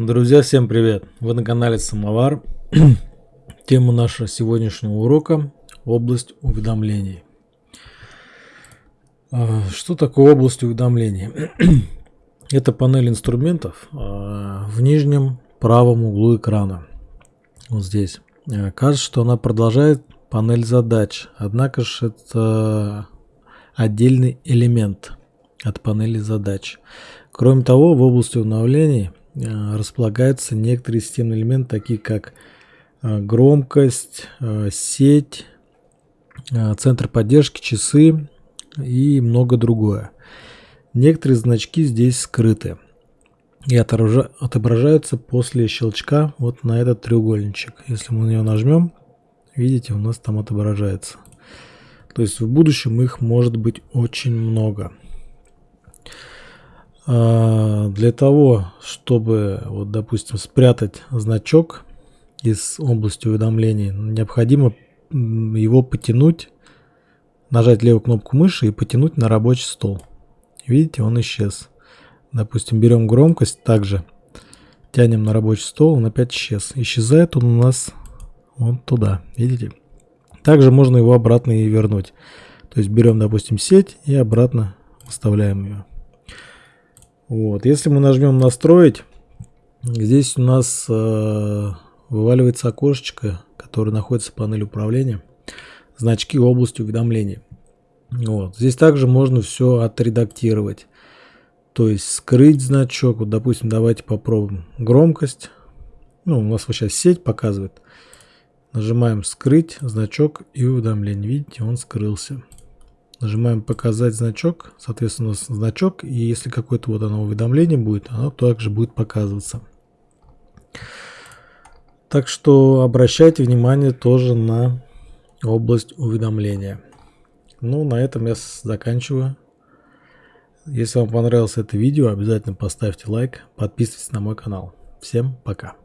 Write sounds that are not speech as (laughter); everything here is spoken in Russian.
Друзья, всем привет! Вы на канале Самовар. (clears throat) Тема нашего сегодняшнего урока – область уведомлений. А, что такое область уведомлений? (clears throat) Это панель инструментов а, в нижнем правом углу экрана. Вот здесь. А, кажется, что она продолжает панель задач, однако же это отдельный элемент от панели задач. Кроме того, в области э, располагаются некоторые системные элементы, такие как э, громкость, э, сеть, центр поддержки, часы и много другое. Некоторые значки здесь скрыты и отображаются после щелчка вот на этот треугольничек. Если мы на него нажмем, видите, у нас там отображается. То есть в будущем их может быть очень много. А, для того, чтобы, вот, допустим, спрятать значок из области уведомлений, необходимо его потянуть, нажать левую кнопку мыши и потянуть на рабочий стол. Видите, он исчез. Допустим, берем громкость, также тянем на рабочий стол, он опять исчез. Исчезает он у нас вот туда, видите? Также можно его обратно и вернуть. То есть берем, допустим, сеть и обратно вставляем ее. Вот. Если мы нажмем настроить, здесь у нас э, вываливается окошечко, которое находится в панели управления. Значки области уведомлений. Вот. Здесь также можно все отредактировать. То есть скрыть значок. Вот, допустим, давайте попробуем громкость. Ну, у нас вот сейчас сеть показывает. Нажимаем скрыть значок и уведомление. Видите, он скрылся. Нажимаем «Показать значок», соответственно, значок, и если какое-то вот оно уведомление будет, оно также будет показываться. Так что обращайте внимание тоже на область уведомления. Ну, на этом я заканчиваю. Если вам понравилось это видео, обязательно поставьте лайк, подписывайтесь на мой канал. Всем пока!